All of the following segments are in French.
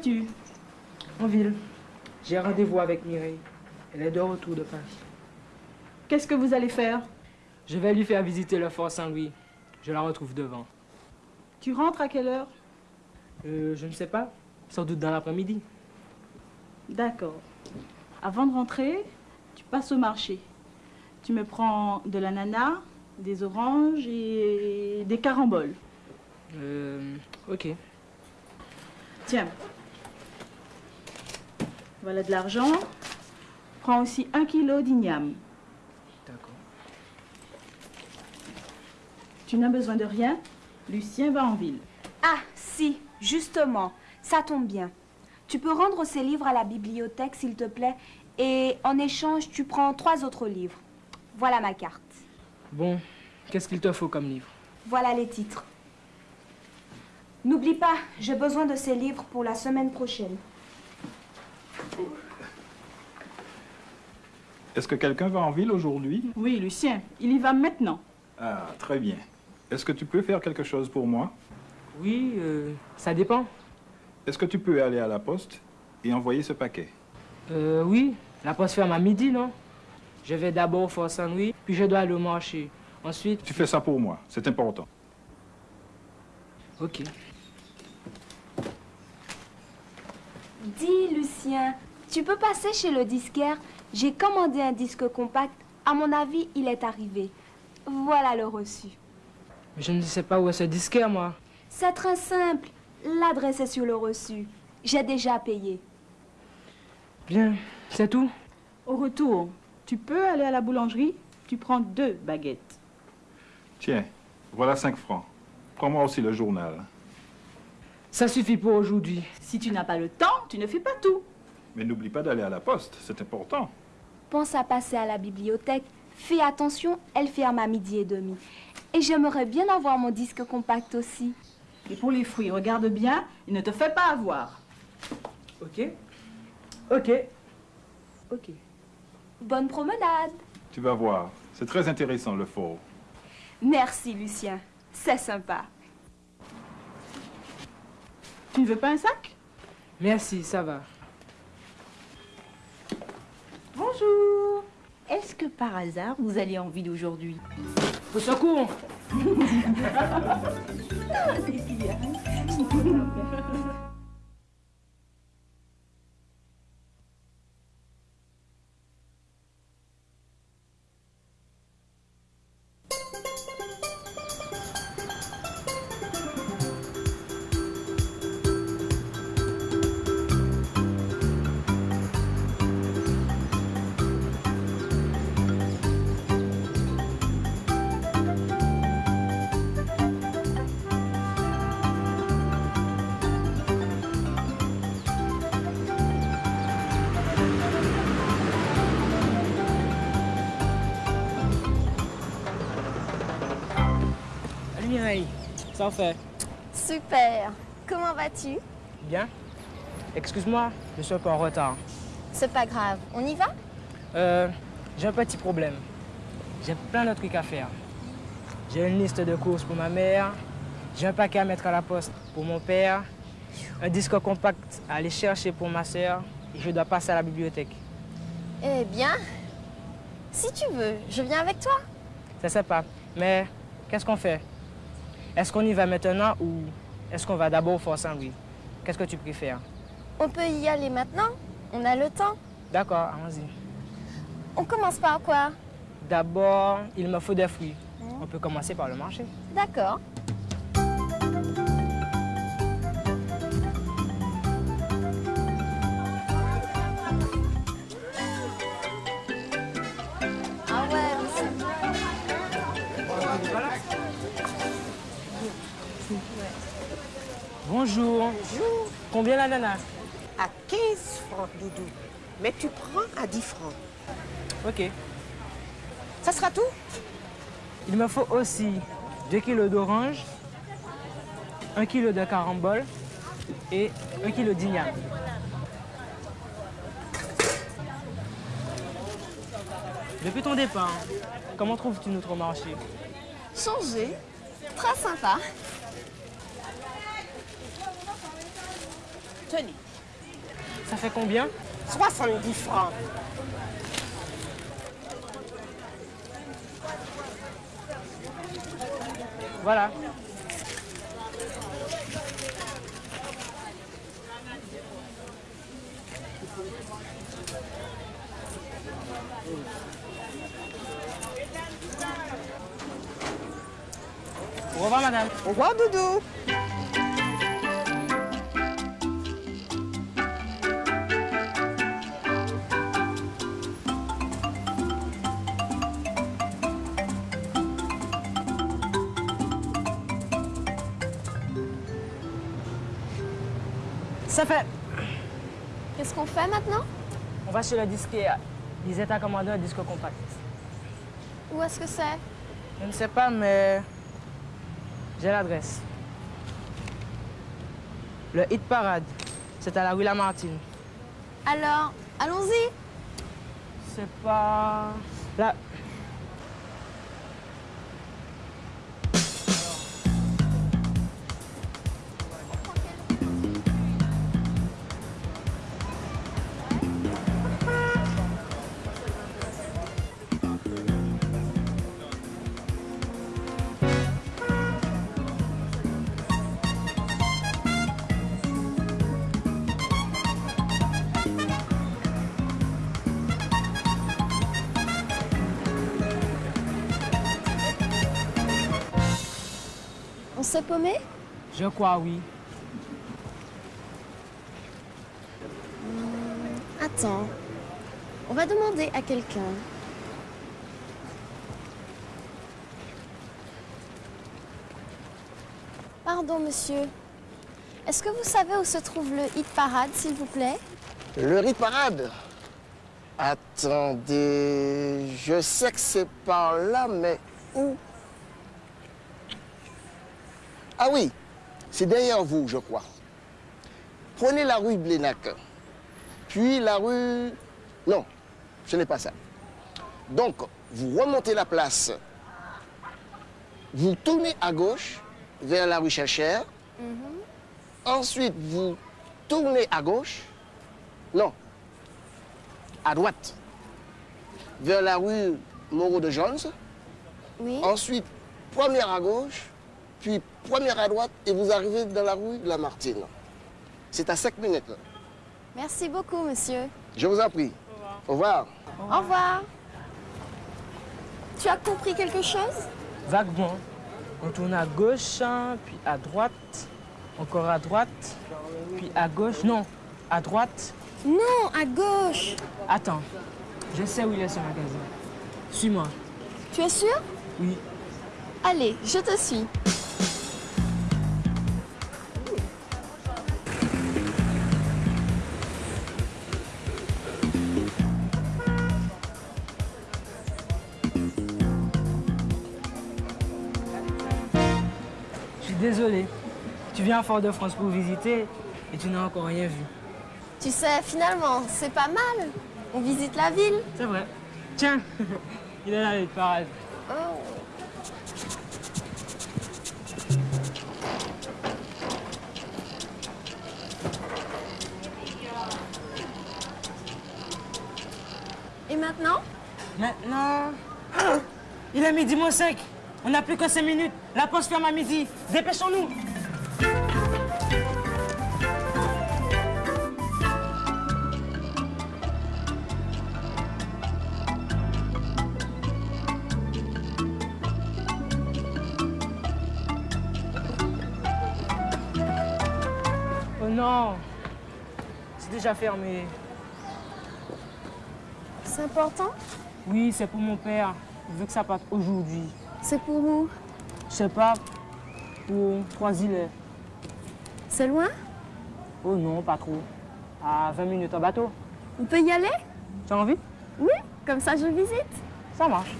vas-tu En ville? J'ai rendez-vous avec Mireille. Elle est de retour de Paris. Qu'est-ce que vous allez faire? Je vais lui faire visiter le fort Saint-Louis. Je la retrouve devant. Tu rentres à quelle heure? Euh, je ne sais pas. Sans doute dans l'après-midi. D'accord. Avant de rentrer, tu passes au marché. Tu me prends de l'ananas, des oranges et des caramboles. Euh, ok. Tiens. Voilà de l'argent. Prends aussi un kilo d'igname. D'accord. Tu n'as besoin de rien. Lucien va en ville. Ah, si, justement, ça tombe bien. Tu peux rendre ces livres à la bibliothèque, s'il te plaît, et en échange, tu prends trois autres livres. Voilà ma carte. Bon, qu'est-ce qu'il te faut comme livre? Voilà les titres. N'oublie pas, j'ai besoin de ces livres pour la semaine prochaine. Est-ce que quelqu'un va en ville aujourd'hui? Oui, Lucien, il y va maintenant. Ah, très bien. Est-ce que tu peux faire quelque chose pour moi? Oui, euh, ça dépend. Est-ce que tu peux aller à la poste et envoyer ce paquet? Euh, oui, la poste ferme à midi, non? Je vais d'abord au fort Saint-Louis, puis je dois aller au marché. Ensuite... Tu fais ça pour moi, c'est important. Ok. Dis, Lucien, tu peux passer chez le disquaire? J'ai commandé un disque compact. À mon avis, il est arrivé. Voilà le reçu. Mais je ne sais pas où est ce disquaire, moi. C'est très simple. L'adresse est sur le reçu. J'ai déjà payé. Bien, c'est tout? Au retour, tu peux aller à la boulangerie. Tu prends deux baguettes. Tiens, voilà 5 francs. Prends-moi aussi le journal. Ça suffit pour aujourd'hui. Si tu n'as pas le temps, tu ne fais pas tout. Mais n'oublie pas d'aller à la poste, c'est important. Pense à passer à la bibliothèque. Fais attention, elle ferme à midi et demi. Et j'aimerais bien avoir mon disque compact aussi. Et pour les fruits, regarde bien et ne te fais pas avoir. Ok Ok. Ok. Bonne promenade. Tu vas voir, c'est très intéressant le fort. Merci, Lucien. C'est sympa. Tu ne veux pas un sac? Merci, ça va. Bonjour. Est-ce que par hasard vous allez en ville aujourd'hui Au secours ça Super. Comment vas-tu? Bien Excuse-moi, je suis un peu en retard. C'est pas grave. On y va? Euh, j'ai un petit problème. J'ai plein de trucs à faire. J'ai une liste de courses pour ma mère, j'ai un paquet à mettre à la poste pour mon père, un disque compact à aller chercher pour ma soeur et je dois passer à la bibliothèque. Eh bien, si tu veux, je viens avec toi. C'est sympa, mais qu'est-ce qu'on fait? Est-ce qu'on y va maintenant ou est-ce qu'on va d'abord au Fort Saint-Louis? Qu'est-ce que tu préfères? On peut y aller maintenant. On a le temps. D'accord, allons-y. On commence par quoi? D'abord, il me faut des fruits. On peut commencer par le marché. D'accord. Ah ouais, c'est- Bonjour. Combien l'ananas à 15 francs, Doudou. Mais tu prends à 10 francs. Ok. Ça sera tout? Il me faut aussi 2 kilos d'orange, 1 kilo de carambole et 1 kilo d'igname. Depuis ton départ, comment trouves-tu notre marché? Changer. Très sympa. Tenez, Ça fait combien? 70 francs. Voilà. Au revoir, madame. Au revoir, Doudou. Ça fait. Qu'est-ce qu'on fait maintenant? On va chez le disquaire. Ils étaient à commander un disque compact. Où est-ce que c'est? Je ne sais pas, mais j'ai l'adresse. Le Hit Parade, c'est à la rue Lamartine. Alors, allons-y. C'est pas... Là. S'est paumé Je crois, oui. Attends. On va demander à quelqu'un. Pardon, monsieur. Est-ce que vous savez où se trouve le hit parade, s'il vous plaît? Le rite parade? Attendez, je sais que c'est par là, mais où Ah oui, c'est derrière vous, je crois. Prenez la rue Blénac, puis la rue... Non, ce n'est pas ça. Donc, vous remontez la place, vous tournez à gauche vers la rue Cherchère, ensuite vous tournez à gauche, non, à droite, vers la rue Moreau de Jones. Oui. Ensuite, première à gauche, puis première à droite, et vous arrivez dans la rue de la Martine. C'est à 5 minutes. là. Merci beaucoup, monsieur. Je vous en prie. Au revoir. Au revoir. Tu as compris quelque chose? Vaguement. On tourne à gauche, hein, puis à droite, encore à droite, puis à gauche. Non, à droite. Non, à gauche. Attends, je sais où il est ce magasin. Suis-moi. Tu es sûr? Oui. Allez, je te suis. Désolé. Tu viens à Fort-de-France pour visiter et tu n'as encore rien vu. Tu sais, finalement, c'est pas mal. On visite la ville. C'est vrai. Tiens, il est là, le parade. Oh. Et maintenant? Maintenant. Ah, il est midi moins 5. On n'a plus que 5 minutes. La poste ferme à midi. Dépêchons-nous. Oh non. C'est déjà fermé. C'est important? Oui, c'est pour mon père. Il veut que ça parte aujourd'hui. C'est pour où? Je sais pas, pour trois îles. C'est loin? Oh non, pas trop. À 20 minutes en bateau. On peut y aller? Tu as envie? Oui, comme ça je visite. Ça marche.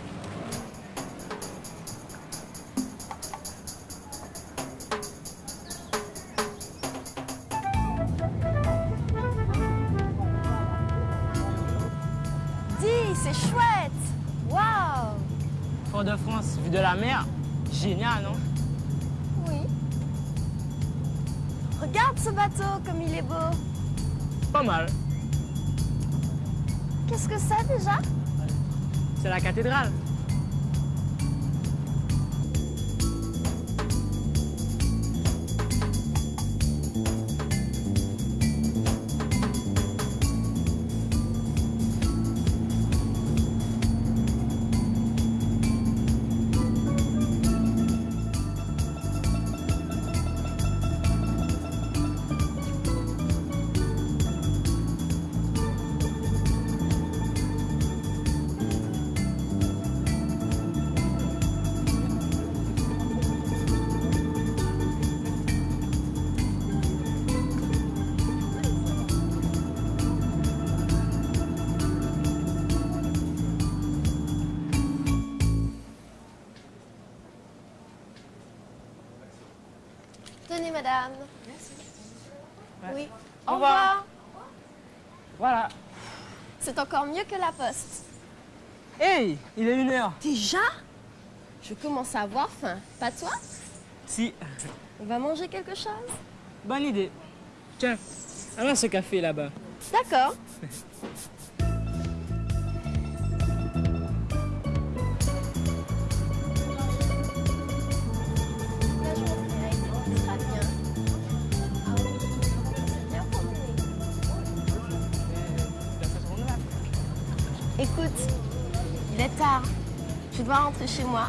de la mer. Génial, non? Oui. Regarde ce bateau, comme il est beau. Pas mal. Qu'est-ce que c'est déjà? C'est la cathédrale. Tenez, madame. Oui. Au Au revoir. revoir. Voilà. C'est encore mieux que la poste. Hey, il est une heure. Déjà? Je commence à avoir faim. Pas toi? Si, On va manger quelque chose? Bonne idée. Tiens, allons à ce café là-bas. D'accord. Dois rentrer chez moi.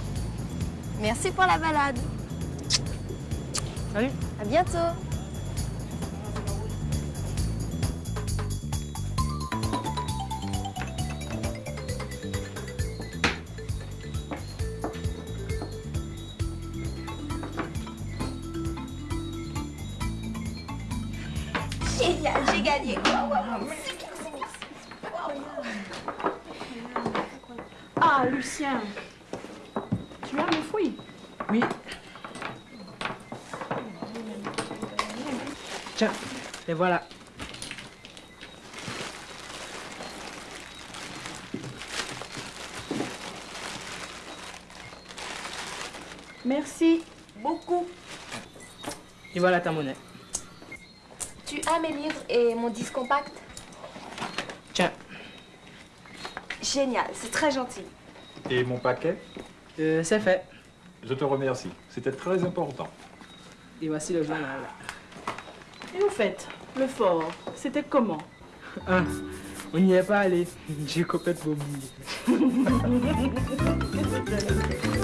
Merci pour la balade. Salut. À bientôt. Génial, j'ai gagné. Wow, wow, wow. Ah, Lucien, tu as mes fruits Oui. Tiens, et voilà. Merci beaucoup. Et voilà ta monnaie. Tu as mes livres et mon disque compact? Tiens, Génial, c'est très gentil. Et mon paquet? Euh, c'est fait. Je te remercie. C'était très important. Et voici le journal. Et au fait, le fort, c'était comment? Ah, on n'y est pas allé. J'ai complètement oublié.